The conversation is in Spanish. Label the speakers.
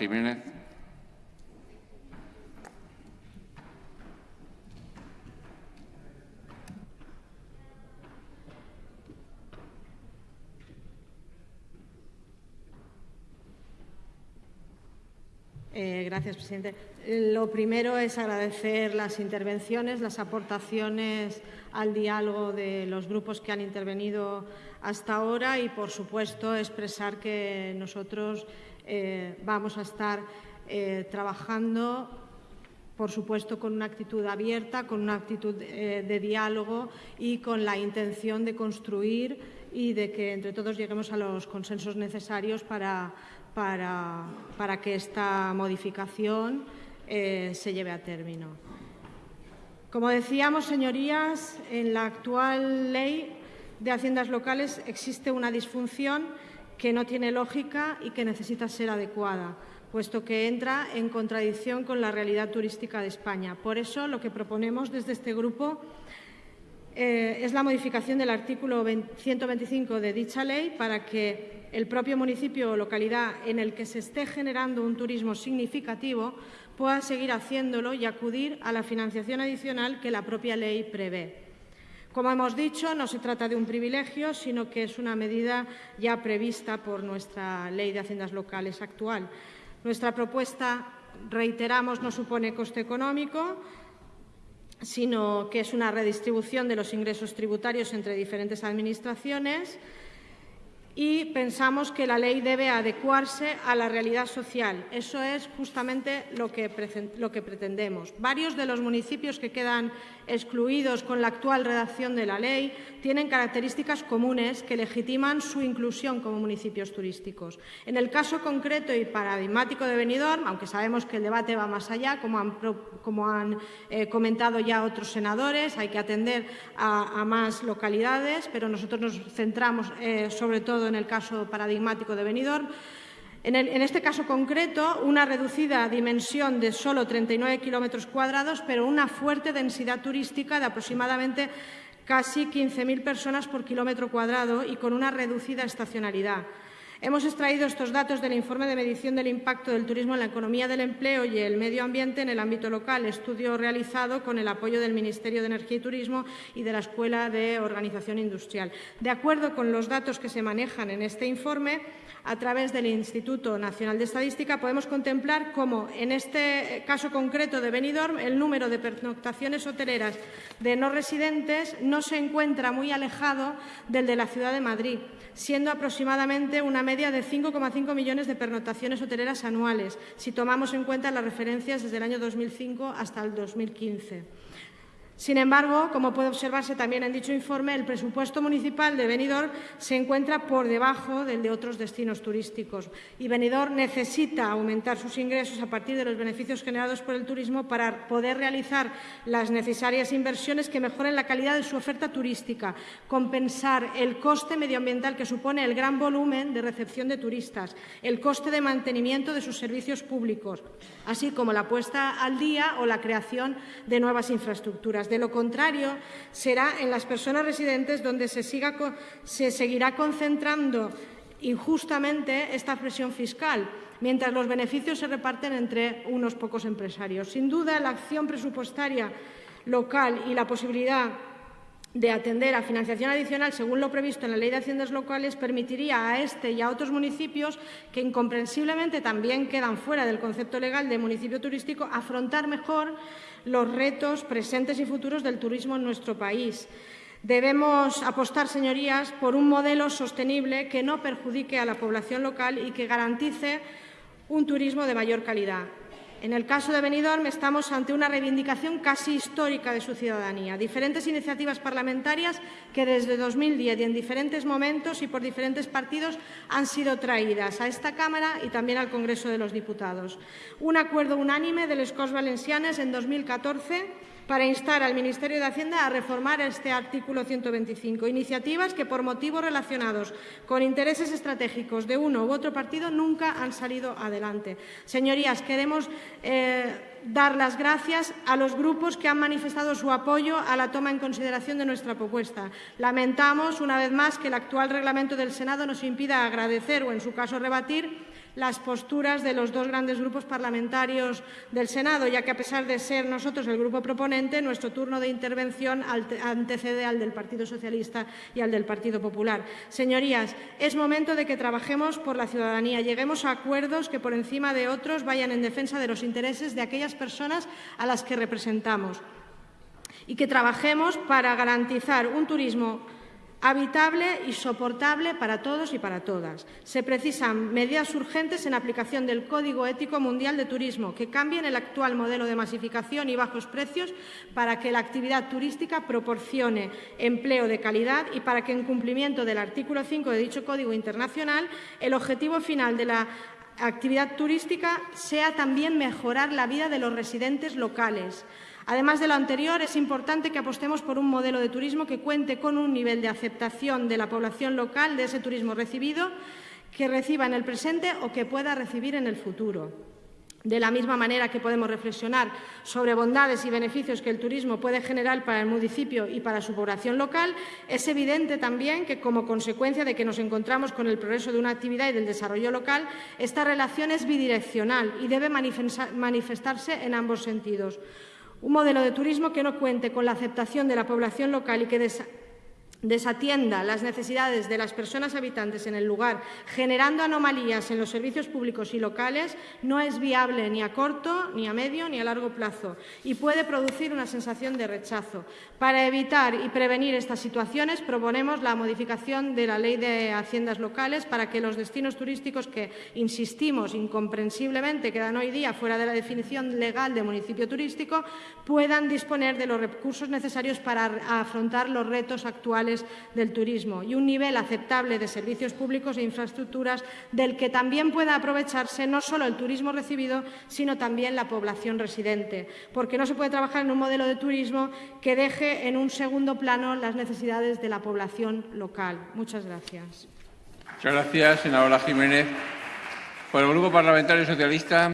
Speaker 1: Jiménez.
Speaker 2: Eh, gracias, presidente. Lo primero es agradecer las intervenciones, las aportaciones al diálogo de los grupos que han intervenido hasta ahora y, por supuesto, expresar que nosotros eh, vamos a estar eh, trabajando por supuesto, con una actitud abierta, con una actitud de diálogo y con la intención de construir y de que entre todos lleguemos a los consensos necesarios para para, que esta modificación eh, se lleve a término. Como decíamos, señorías, en la actual ley de haciendas locales existe una disfunción que no tiene lógica y que necesita ser adecuada, puesto que entra en contradicción con la realidad turística de España. Por eso, lo que proponemos desde este grupo eh, es la modificación del artículo 125 de dicha ley para que el propio municipio o localidad en el que se esté generando un turismo significativo pueda seguir haciéndolo y acudir a la financiación adicional que la propia ley prevé. Como hemos dicho, no se trata de un privilegio, sino que es una medida ya prevista por nuestra Ley de Haciendas Locales actual. Nuestra propuesta, reiteramos, no supone coste económico, sino que es una redistribución de los ingresos tributarios entre diferentes administraciones y pensamos que la ley debe adecuarse a la realidad social. Eso es justamente lo que, lo que, pretendemos. Varios de los municipios que quedan excluidos con la actual redacción de la ley tienen características comunes que legitiman su inclusión como municipios turísticos. En el caso concreto y paradigmático de Benidorm, aunque sabemos que el debate va más allá, como han, como han eh, comentado ya otros senadores, hay que atender a, más localidades, pero nosotros nos centramos eh, sobre todo en el caso paradigmático de Benidorm. En, este caso concreto, una reducida dimensión de solo 39 kilómetros cuadrados, pero una fuerte densidad turística de aproximadamente casi 15.000 personas por kilómetro cuadrado y con una reducida estacionalidad. Hemos extraído estos datos del informe de medición del impacto del turismo en la economía del empleo y el medio ambiente en el ámbito local, estudio realizado con el apoyo del Ministerio de Energía y Turismo y de la Escuela de Organización Industrial. De acuerdo con los datos que se manejan en este informe, a través del Instituto Nacional de Estadística, podemos contemplar cómo, en este caso concreto de Benidorm, el número de pernoctaciones hoteleras de no residentes no se encuentra muy alejado del de la ciudad de Madrid, siendo aproximadamente una media de 5,5 millones de pernoctaciones hoteleras anuales, si tomamos en cuenta las referencias desde el año 2005 hasta el 2015. Sin embargo, como puede observarse también en dicho informe, el presupuesto municipal de Benidorm se encuentra por debajo del de otros destinos turísticos y Benidorm necesita aumentar sus ingresos a partir de los beneficios generados por el turismo para poder realizar las necesarias inversiones que mejoren la calidad de su oferta turística, compensar el coste medioambiental que supone el gran volumen de recepción de turistas, el coste de mantenimiento de sus servicios públicos, así como la puesta al día o la creación de nuevas infraestructuras. De lo contrario, será en las personas residentes donde se, se seguirá concentrando injustamente esta presión fiscal, mientras los beneficios se reparten entre unos pocos empresarios. Sin duda, la acción presupuestaria local y la posibilidad de atender a financiación adicional según lo previsto en la Ley de Haciendas Locales permitiría a este y a otros municipios que incomprensiblemente también quedan fuera del concepto legal de municipio turístico afrontar mejor los retos presentes y futuros del turismo en nuestro país. Debemos apostar, señorías, por un modelo sostenible que no perjudique a la población local y que garantice un turismo de mayor calidad. En el caso de Benidorm estamos ante una reivindicación casi histórica de su ciudadanía. Diferentes iniciativas parlamentarias que desde 2010 y en diferentes momentos y por diferentes partidos han sido traídas a esta Cámara y también al Congreso de los Diputados. Un acuerdo unánime de les Corts Valencianes en 2014 para instar al Ministerio de Hacienda a reformar este artículo 125. Iniciativas que, por motivos relacionados con intereses estratégicos de uno u otro partido, nunca han salido adelante. Señorías, queremos eh, dar las gracias a los grupos que han manifestado su apoyo a la toma en consideración de nuestra propuesta. Lamentamos, una vez más, que el actual reglamento del Senado nos impida agradecer o, en su caso, rebatir las posturas de los dos grandes grupos parlamentarios del Senado, ya que a pesar de ser nosotros el grupo proponente, nuestro turno de intervención antecede al del Partido Socialista y al del Partido Popular. Señorías, es momento de que trabajemos por la ciudadanía, lleguemos a acuerdos que por encima de otros vayan en defensa de los intereses de aquellas personas a las que representamos y que trabajemos para garantizar un turismo habitable y soportable para todos y para todas. Se precisan medidas urgentes en aplicación del Código Ético Mundial de Turismo que cambien el actual modelo de masificación y bajos precios para que la actividad turística proporcione empleo de calidad y para que, en cumplimiento del artículo 5 de dicho Código Internacional, el objetivo final de la actividad turística sea también mejorar la vida de los residentes locales, Además de lo anterior, es importante que apostemos por un modelo de turismo que cuente con un nivel de aceptación de la población local de ese turismo recibido, que reciba en el presente o que pueda recibir en el futuro. De la misma manera que podemos reflexionar sobre bondades y beneficios que el turismo puede generar para el municipio y para su población local, es evidente también que, como consecuencia de que nos encontramos con el progreso de una actividad y del desarrollo local, esta relación es bidireccional y debe manifestarse en ambos sentidos. Un modelo de turismo que no cuente con la aceptación de la población local y que desatienda las necesidades de las personas habitantes en el lugar, generando anomalías en los servicios públicos y locales, no es viable ni a corto, ni a medio, ni a largo plazo y puede producir una sensación de rechazo. Para evitar y prevenir estas situaciones, proponemos la modificación de la Ley de Haciendas Locales para que los destinos turísticos que, insistimos, incomprensiblemente quedan hoy día fuera de la definición legal de municipio turístico, puedan disponer de los recursos necesarios para afrontar los retos actuales del turismo y un nivel aceptable de servicios públicos e infraestructuras del que también pueda aprovecharse no solo el turismo recibido, sino también la población residente, porque no se puede trabajar en un modelo de turismo que deje en un segundo plano las necesidades de la población local. Muchas gracias.
Speaker 1: Muchas gracias, senadora Jiménez. Por el Grupo Parlamentario Socialista.